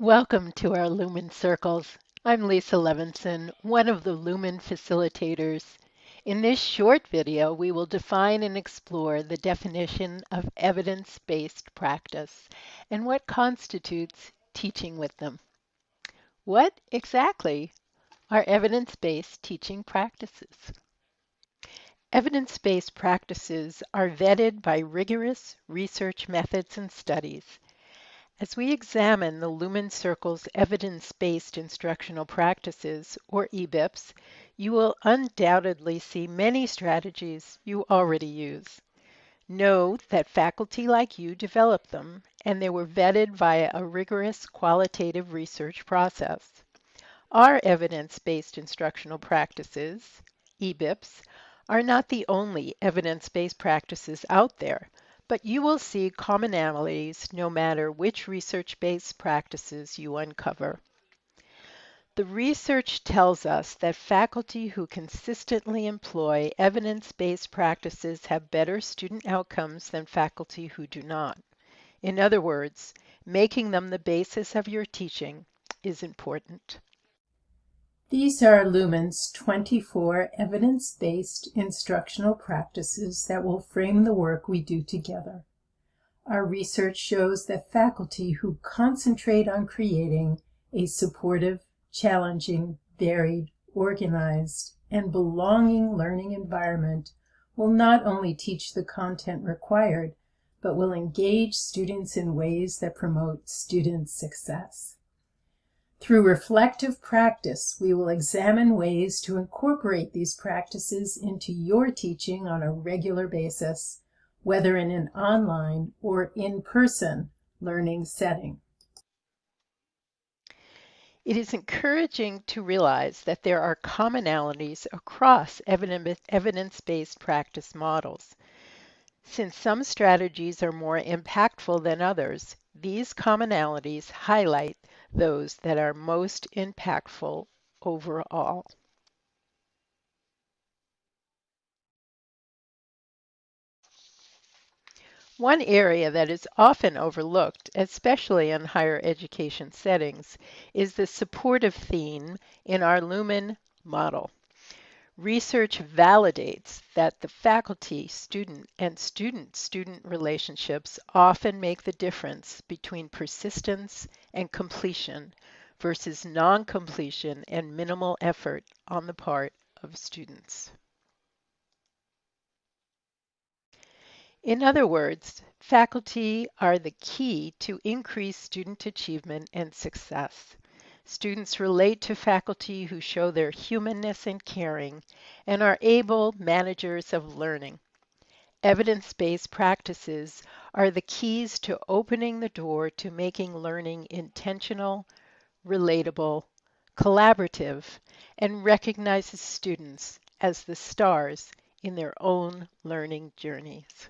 Welcome to our Lumen Circles. I'm Lisa Levinson, one of the Lumen facilitators. In this short video, we will define and explore the definition of evidence-based practice and what constitutes teaching with them. What exactly are evidence-based teaching practices? Evidence-based practices are vetted by rigorous research methods and studies. As we examine the Lumen Circle's evidence-based instructional practices, or EBIPs, you will undoubtedly see many strategies you already use. Know that faculty like you developed them, and they were vetted via a rigorous qualitative research process. Our evidence-based instructional practices, EBIPs, are not the only evidence-based practices out there, but you will see commonalities no matter which research-based practices you uncover. The research tells us that faculty who consistently employ evidence-based practices have better student outcomes than faculty who do not. In other words, making them the basis of your teaching is important. These are Lumen's 24 evidence-based instructional practices that will frame the work we do together. Our research shows that faculty who concentrate on creating a supportive, challenging, varied, organized, and belonging learning environment will not only teach the content required, but will engage students in ways that promote student success. Through reflective practice, we will examine ways to incorporate these practices into your teaching on a regular basis, whether in an online or in-person learning setting. It is encouraging to realize that there are commonalities across evidence-based practice models. Since some strategies are more impactful than others, these commonalities highlight those that are most impactful overall. One area that is often overlooked, especially in higher education settings, is the supportive theme in our Lumen model. Research validates that the faculty-student and student-student relationships often make the difference between persistence and completion versus non-completion and minimal effort on the part of students. In other words, faculty are the key to increase student achievement and success. Students relate to faculty who show their humanness and caring and are able managers of learning. Evidence-based practices are the keys to opening the door to making learning intentional, relatable, collaborative, and recognizes students as the stars in their own learning journeys.